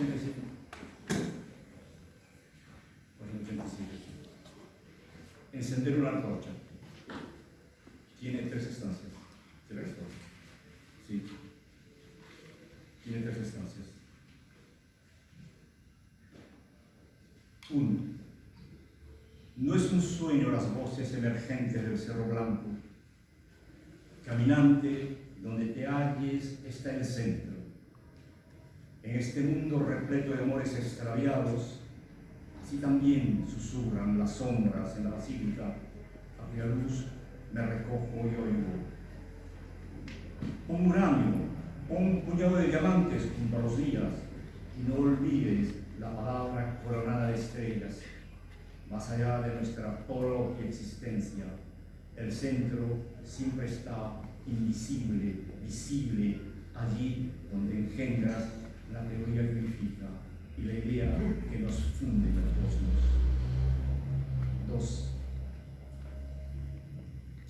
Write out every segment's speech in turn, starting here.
487. 487. Encender una antorcha. Tiene tres estancias. ¿Se esto? Sí. Tiene tres estancias. Uno. No es un sueño las voces emergentes del Cerro Blanco. Caminante, donde te halles, está el centro. En este mundo repleto de amores extraviados, así también susurran las sombras en la basílica, a cuya luz me recojo y oigo. Un uranio, un puñado de diamantes junto a los días, y no olvides la palabra coronada de estrellas, más allá de nuestra propia existencia. El centro siempre está invisible, visible, allí donde engendras la teoría que unifica y la idea que nos funde en cosmos. Dos.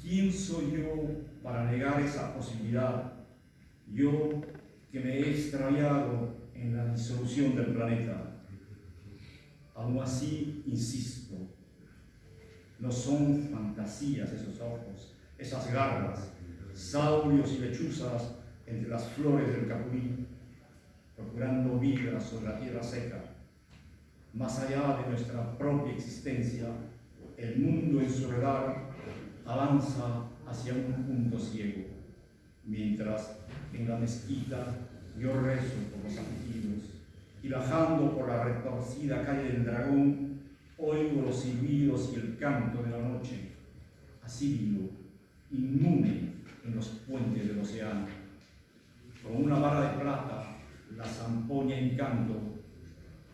¿Quién soy yo para negar esa posibilidad? Yo que me he extraviado en la disolución del planeta. Aún así, insisto, no son fantasías esos ojos, esas garras, saurios y lechuzas entre las flores del capuí, procurando vida sobre la tierra seca. Más allá de nuestra propia existencia, el mundo en su redar avanza hacia un punto ciego, mientras en la mezquita yo rezo por los afligidos y bajando por la retorcida calle del dragón oigo los silbidos y el canto de la noche. Así vivo, inmune en los puentes del océano. Con una vara de plata la zampoña en canto,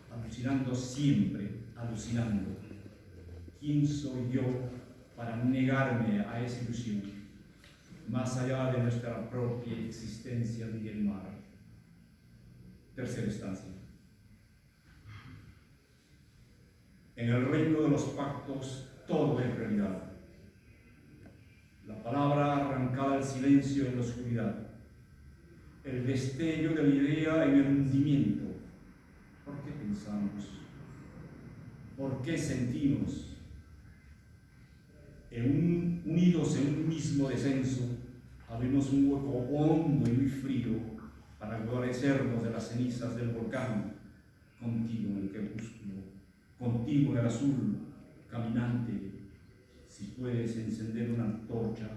alucinando siempre, alucinando. ¿Quién soy yo para negarme a esa ilusión, más allá de nuestra propia existencia en el mar? Tercera estancia. En el reino de los pactos todo es realidad. La palabra arrancada al silencio en la oscuridad. El destello de la idea en el hundimiento. ¿Por qué pensamos? ¿Por qué sentimos? En unidos en un mismo descenso, abrimos un hueco hondo y muy frío para guarecernos de las cenizas del volcán, contigo en el crepúsculo, contigo en el azul, caminante, si puedes encender una antorcha,